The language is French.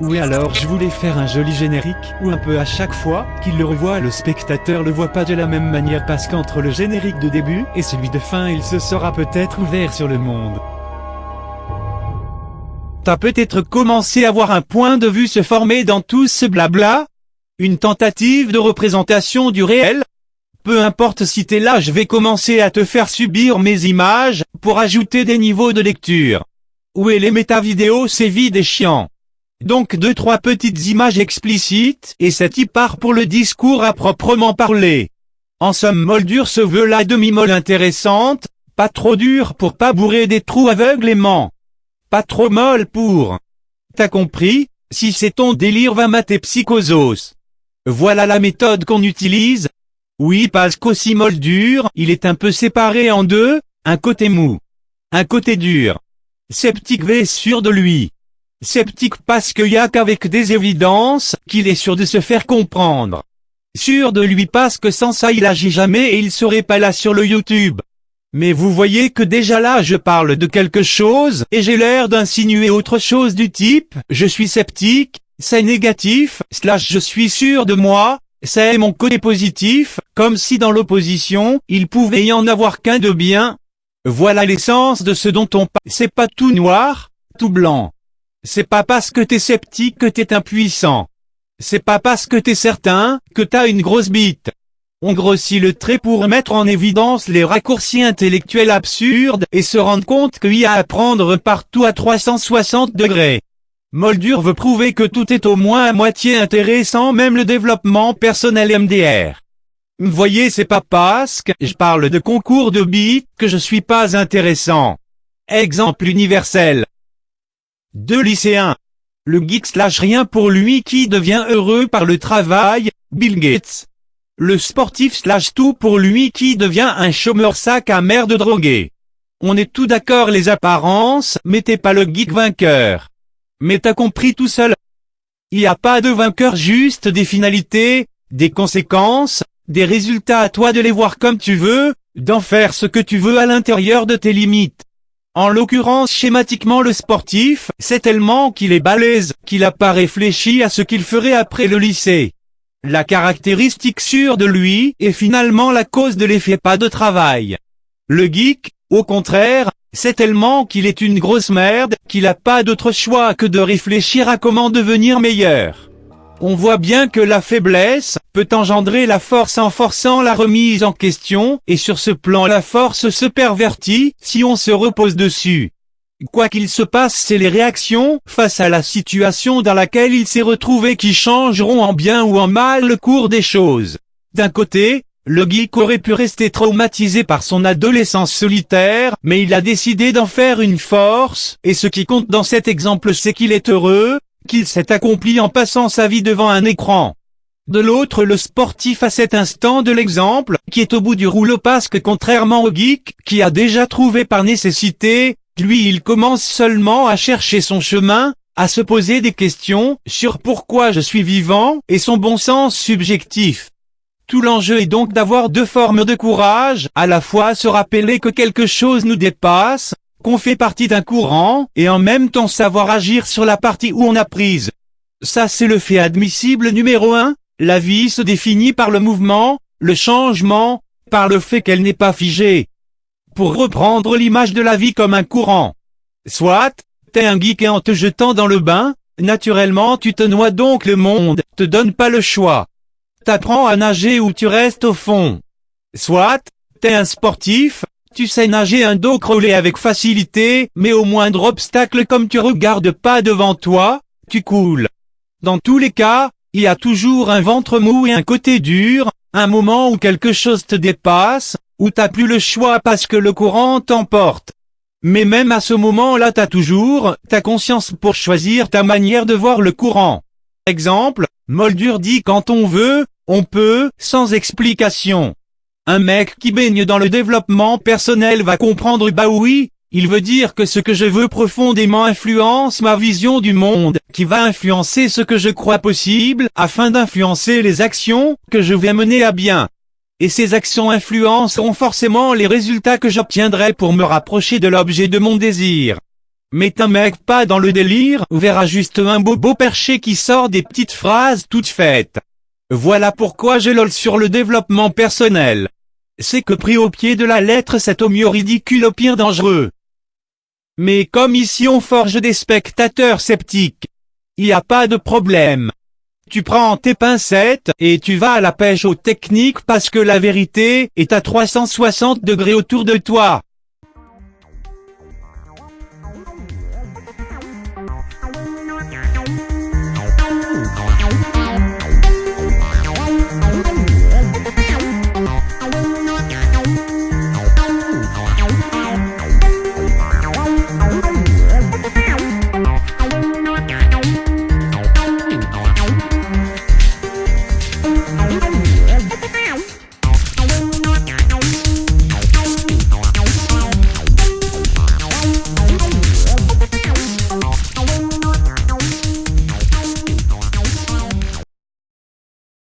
Oui alors je voulais faire un joli générique, où un peu à chaque fois qu'il le revoit le spectateur le voit pas de la même manière parce qu'entre le générique de début et celui de fin il se sera peut-être ouvert sur le monde. T'as peut-être commencé à voir un point de vue se former dans tout ce blabla? Une tentative de représentation du réel? Peu importe si t'es là je vais commencer à te faire subir mes images, pour ajouter des niveaux de lecture. Où est les méta-vidéos? C'est vide et chiant. Donc deux trois petites images explicites, et c'est y part pour le discours à proprement parler. En somme Moldur se veut la demi-molle intéressante, pas trop dure pour pas bourrer des trous aveuglément. Pas trop molle pour... T'as compris Si c'est ton délire va mater psychosos. Voilà la méthode qu'on utilise. Oui parce qu'aussi Moldur, il est un peu séparé en deux, un côté mou. Un côté dur. Sceptique V sûr de lui. Sceptique parce qu'il y a qu'avec des évidences qu'il est sûr de se faire comprendre. Sûr de lui parce que sans ça il agit jamais et il serait pas là sur le YouTube. Mais vous voyez que déjà là je parle de quelque chose et j'ai l'air d'insinuer autre chose du type je suis sceptique, c'est négatif, slash je suis sûr de moi, c'est mon côté positif, comme si dans l'opposition, il pouvait y en avoir qu'un de bien. Voilà l'essence de ce dont on parle. C'est pas tout noir, tout blanc. C'est pas parce que t'es sceptique que t'es impuissant. C'est pas parce que t'es certain, que t'as une grosse bite. On grossit le trait pour mettre en évidence les raccourcis intellectuels absurdes et se rendre compte qu'il y a à prendre partout à 360 degrés. Moldur veut prouver que tout est au moins à moitié intéressant même le développement personnel MDR. Voyez c'est pas parce que je parle de concours de bits que je suis pas intéressant. Exemple universel. Deux lycéens. Le geek slash rien pour lui qui devient heureux par le travail, Bill Gates. Le sportif slash tout pour lui qui devient un chômeur sac à merde drogué. On est tout d'accord les apparences, mais t'es pas le geek vainqueur. Mais t'as compris tout seul. Il n'y a pas de vainqueur juste des finalités, des conséquences, des résultats à toi de les voir comme tu veux, d'en faire ce que tu veux à l'intérieur de tes limites. En l'occurrence schématiquement le sportif, c'est tellement qu'il est balèze, qu'il n'a pas réfléchi à ce qu'il ferait après le lycée. La caractéristique sûre de lui est finalement la cause de l'effet pas de travail. Le geek, au contraire, c'est tellement qu'il est une grosse merde, qu'il a pas d'autre choix que de réfléchir à comment devenir meilleur. On voit bien que la faiblesse peut engendrer la force en forçant la remise en question, et sur ce plan la force se pervertit si on se repose dessus. Quoi qu'il se passe c'est les réactions face à la situation dans laquelle il s'est retrouvé qui changeront en bien ou en mal le cours des choses. D'un côté, le geek aurait pu rester traumatisé par son adolescence solitaire, mais il a décidé d'en faire une force, et ce qui compte dans cet exemple c'est qu'il est heureux, qu'il s'est accompli en passant sa vie devant un écran. De l'autre le sportif à cet instant de l'exemple, qui est au bout du rouleau parce que contrairement au geek, qui a déjà trouvé par nécessité, lui il commence seulement à chercher son chemin, à se poser des questions sur pourquoi je suis vivant et son bon sens subjectif. Tout l'enjeu est donc d'avoir deux formes de courage, à la fois se rappeler que quelque chose nous dépasse, qu'on fait partie d'un courant, et en même temps savoir agir sur la partie où on a prise. Ça c'est le fait admissible numéro 1, la vie se définit par le mouvement, le changement, par le fait qu'elle n'est pas figée. Pour reprendre l'image de la vie comme un courant. Soit, t'es un geek et en te jetant dans le bain, naturellement tu te noies donc le monde, te donne pas le choix. T'apprends à nager ou tu restes au fond. Soit, t'es un sportif, tu sais nager un dos crawlé avec facilité, mais au moindre obstacle comme tu regardes pas devant toi, tu coules. Dans tous les cas, il y a toujours un ventre mou et un côté dur, un moment où quelque chose te dépasse, où t'as plus le choix parce que le courant t'emporte. Mais même à ce moment-là t'as toujours ta conscience pour choisir ta manière de voir le courant. Exemple, Moldur dit quand on veut, on peut, sans explication. Un mec qui baigne dans le développement personnel va comprendre bah oui, il veut dire que ce que je veux profondément influence ma vision du monde, qui va influencer ce que je crois possible, afin d'influencer les actions que je vais mener à bien. Et ces actions influenceront forcément les résultats que j'obtiendrai pour me rapprocher de l'objet de mon désir. Mais un mec pas dans le délire ou verra juste un bobo perché qui sort des petites phrases toutes faites. Voilà pourquoi je lol sur le développement personnel. C'est que pris au pied de la lettre c'est au mieux ridicule au pire dangereux. Mais comme ici on forge des spectateurs sceptiques, il a pas de problème. Tu prends tes pincettes et tu vas à la pêche aux techniques parce que la vérité est à 360 degrés autour de toi.